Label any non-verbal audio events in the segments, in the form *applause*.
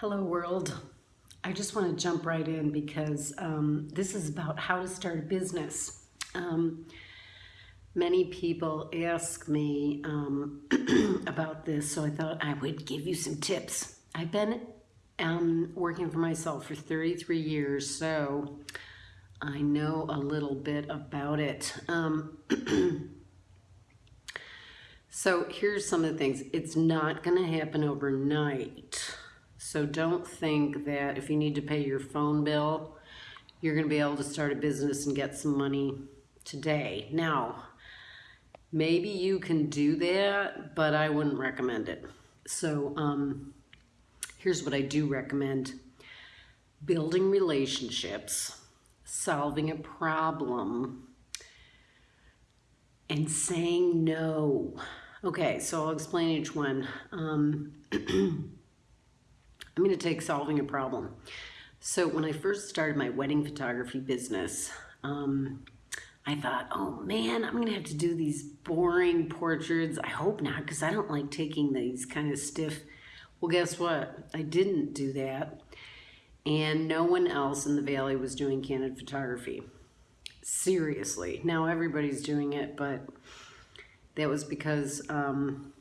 Hello world. I just want to jump right in because um, this is about how to start a business. Um, many people ask me um, *clears throat* about this, so I thought I would give you some tips. I've been um, working for myself for 33 years, so I know a little bit about it. Um, *clears throat* so here's some of the things. It's not going to happen overnight. So don't think that if you need to pay your phone bill, you're going to be able to start a business and get some money today. Now, maybe you can do that, but I wouldn't recommend it. So um, here's what I do recommend. Building relationships, solving a problem, and saying no. Okay, so I'll explain each one. Um, *clears throat* I'm going to take solving a problem. So when I first started my wedding photography business, um, I thought, oh man, I'm going to have to do these boring portraits. I hope not, because I don't like taking these kind of stiff. Well, guess what? I didn't do that. And no one else in the Valley was doing candid photography. Seriously. Now everybody's doing it, but that was because um,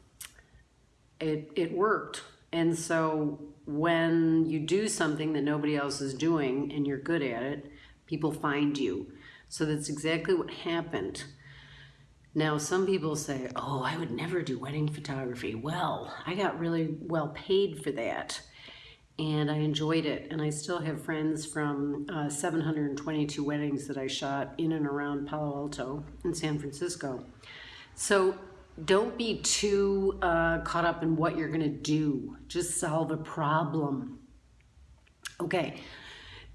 it, it worked. And so when you do something that nobody else is doing and you're good at it, people find you. So that's exactly what happened. Now, some people say, oh, I would never do wedding photography. Well, I got really well paid for that and I enjoyed it. And I still have friends from uh, 722 weddings that I shot in and around Palo Alto in San Francisco. So don't be too uh, caught up in what you're going to do. Just solve a problem. Okay.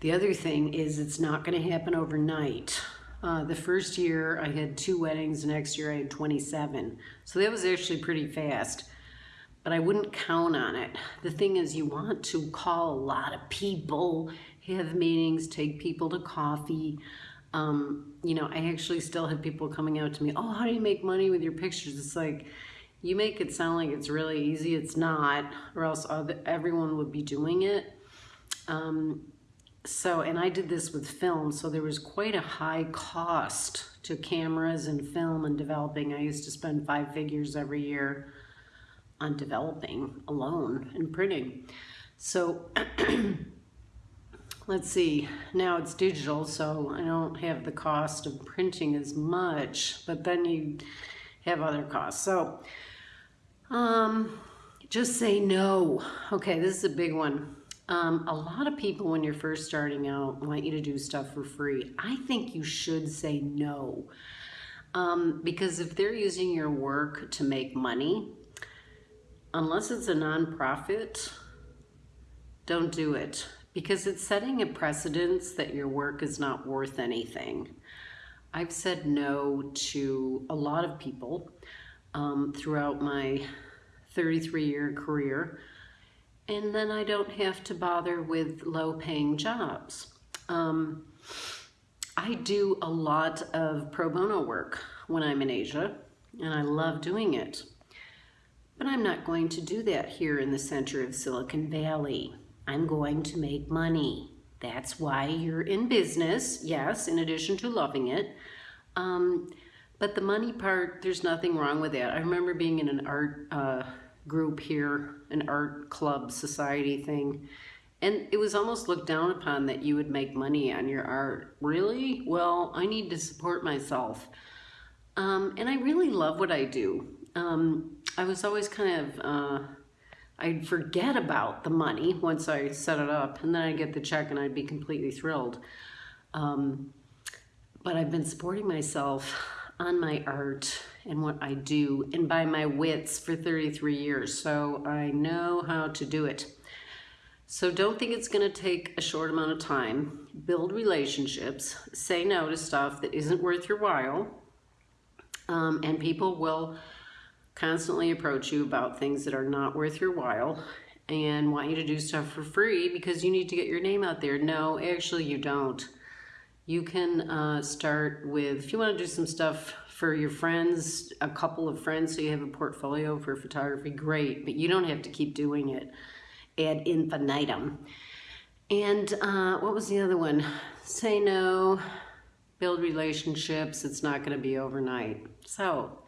The other thing is it's not going to happen overnight. Uh, the first year I had two weddings, the next year I had 27. So that was actually pretty fast, but I wouldn't count on it. The thing is you want to call a lot of people, have meetings, take people to coffee, um, you know, I actually still have people coming out to me, oh, how do you make money with your pictures? It's like, you make it sound like it's really easy. It's not, or else other, everyone would be doing it. Um, so, and I did this with film, so there was quite a high cost to cameras and film and developing. I used to spend five figures every year on developing alone and printing. So *clears throat* let's see, now it's digital, so I don't have the cost of printing as much, but then you have other costs. So um, just say no. Okay, this is a big one. Um, a lot of people, when you're first starting out, want you to do stuff for free. I think you should say no. Um, because if they're using your work to make money, unless it's a nonprofit, don't do it because it's setting a precedence that your work is not worth anything. I've said no to a lot of people um, throughout my 33 year career, and then I don't have to bother with low paying jobs. Um, I do a lot of pro bono work when I'm in Asia, and I love doing it. But I'm not going to do that here in the center of Silicon Valley. I'm going to make money. That's why you're in business, yes, in addition to loving it. Um, but the money part, there's nothing wrong with that. I remember being in an art uh, group here, an art club society thing, and it was almost looked down upon that you would make money on your art. Really? Well, I need to support myself. Um, and I really love what I do. Um, I was always kind of... Uh, I'd forget about the money once I set it up and then I'd get the check and I'd be completely thrilled. Um, but I've been supporting myself on my art and what I do and by my wits for 33 years. So I know how to do it. So don't think it's gonna take a short amount of time. Build relationships, say no to stuff that isn't worth your while. Um, and people will constantly approach you about things that are not worth your while and want you to do stuff for free because you need to get your name out there. No, actually you don't. You can uh, start with, if you want to do some stuff for your friends, a couple of friends so you have a portfolio for photography, great, but you don't have to keep doing it. ad infinitum. And uh, what was the other one? Say no, build relationships. It's not going to be overnight. So,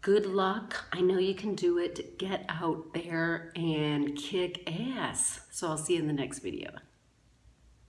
good luck. I know you can do it. Get out there and kick ass. So, I'll see you in the next video.